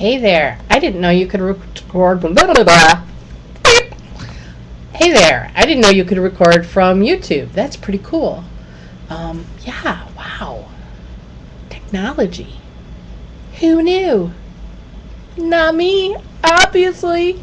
Hey there. I didn't know you could record. Blah, blah, blah. Hey there. I didn't know you could record from YouTube. That's pretty cool. Um, yeah, wow. Technology. Who knew? Not me, obviously.